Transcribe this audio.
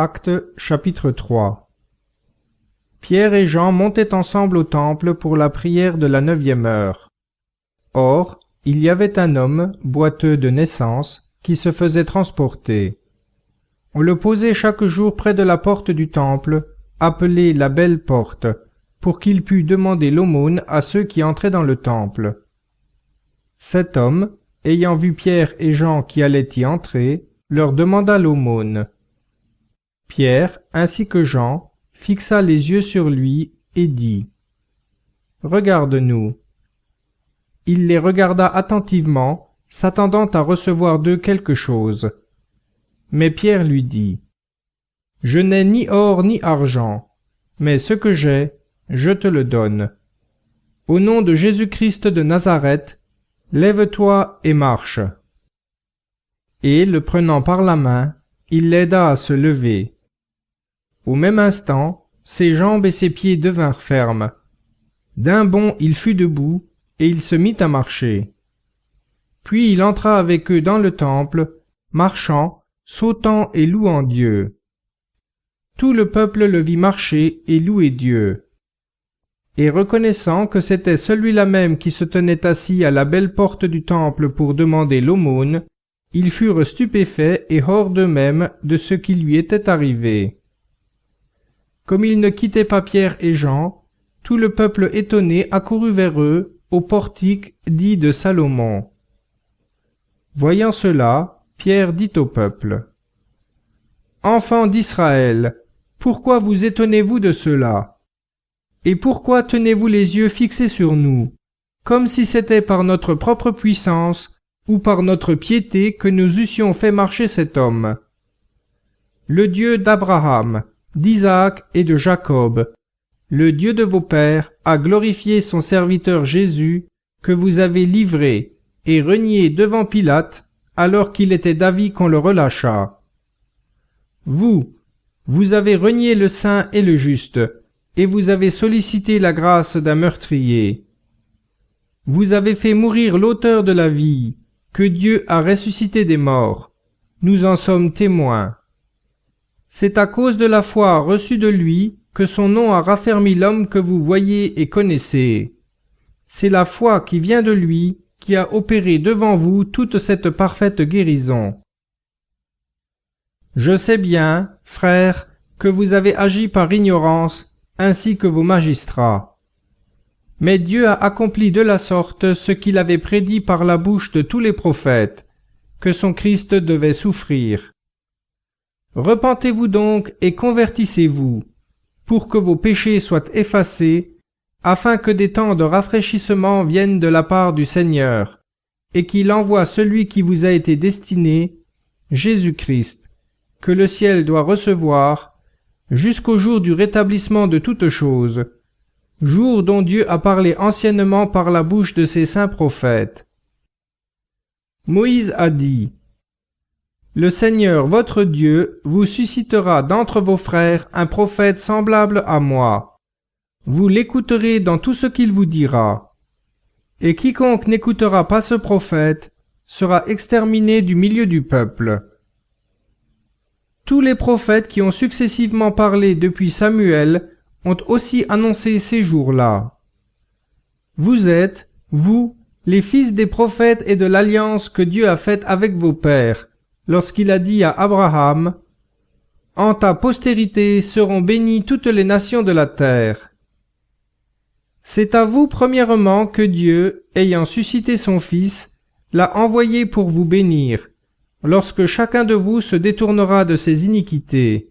Actes chapitre 3 Pierre et Jean montaient ensemble au temple pour la prière de la neuvième heure. Or, il y avait un homme, boiteux de naissance, qui se faisait transporter. On le posait chaque jour près de la porte du temple, appelée la belle porte, pour qu'il pût demander l'aumône à ceux qui entraient dans le temple. Cet homme, ayant vu Pierre et Jean qui allaient y entrer, leur demanda l'aumône. Pierre, ainsi que Jean, fixa les yeux sur lui et dit Regarde-nous. Il les regarda attentivement, s'attendant à recevoir d'eux quelque chose. Mais Pierre lui dit Je n'ai ni or ni argent, mais ce que j'ai, je te le donne. Au nom de Jésus-Christ de Nazareth, lève-toi et marche. Et, le prenant par la main, il l'aida à se lever. Au même instant, ses jambes et ses pieds devinrent fermes. D'un bond il fut debout, et il se mit à marcher. Puis il entra avec eux dans le temple, marchant, sautant et louant Dieu. Tout le peuple le vit marcher et louer Dieu. Et reconnaissant que c'était celui-là même qui se tenait assis à la belle porte du temple pour demander l'aumône, ils furent stupéfaits et hors d'eux-mêmes de ce qui lui était arrivé. Comme ils ne quittaient pas Pierre et Jean, tout le peuple étonné accourut vers eux au portique dit de Salomon. Voyant cela, Pierre dit au peuple. Enfants d'Israël, pourquoi vous étonnez-vous de cela? Et pourquoi tenez-vous les yeux fixés sur nous, comme si c'était par notre propre puissance ou par notre piété que nous eussions fait marcher cet homme? Le Dieu d'Abraham, d'Isaac et de Jacob. Le Dieu de vos pères a glorifié son serviteur Jésus, que vous avez livré et renié devant Pilate, alors qu'il était d'avis qu'on le relâchât. Vous, vous avez renié le saint et le juste, et vous avez sollicité la grâce d'un meurtrier. Vous avez fait mourir l'auteur de la vie, que Dieu a ressuscité des morts. Nous en sommes témoins. C'est à cause de la foi reçue de lui que son nom a raffermi l'homme que vous voyez et connaissez. C'est la foi qui vient de lui qui a opéré devant vous toute cette parfaite guérison. Je sais bien, frères, que vous avez agi par ignorance, ainsi que vos magistrats. Mais Dieu a accompli de la sorte ce qu'il avait prédit par la bouche de tous les prophètes, que son Christ devait souffrir. Repentez-vous donc et convertissez-vous, pour que vos péchés soient effacés, afin que des temps de rafraîchissement viennent de la part du Seigneur, et qu'il envoie celui qui vous a été destiné, Jésus-Christ, que le ciel doit recevoir, jusqu'au jour du rétablissement de toutes choses, jour dont Dieu a parlé anciennement par la bouche de ses saints prophètes. Moïse a dit, le Seigneur votre Dieu vous suscitera d'entre vos frères un prophète semblable à moi. Vous l'écouterez dans tout ce qu'il vous dira. Et quiconque n'écoutera pas ce prophète sera exterminé du milieu du peuple. Tous les prophètes qui ont successivement parlé depuis Samuel ont aussi annoncé ces jours-là. Vous êtes, vous, les fils des prophètes et de l'alliance que Dieu a faite avec vos pères, lorsqu'il a dit à Abraham, En ta postérité seront bénies toutes les nations de la terre. C'est à vous premièrement que Dieu, ayant suscité son Fils, l'a envoyé pour vous bénir, lorsque chacun de vous se détournera de ses iniquités.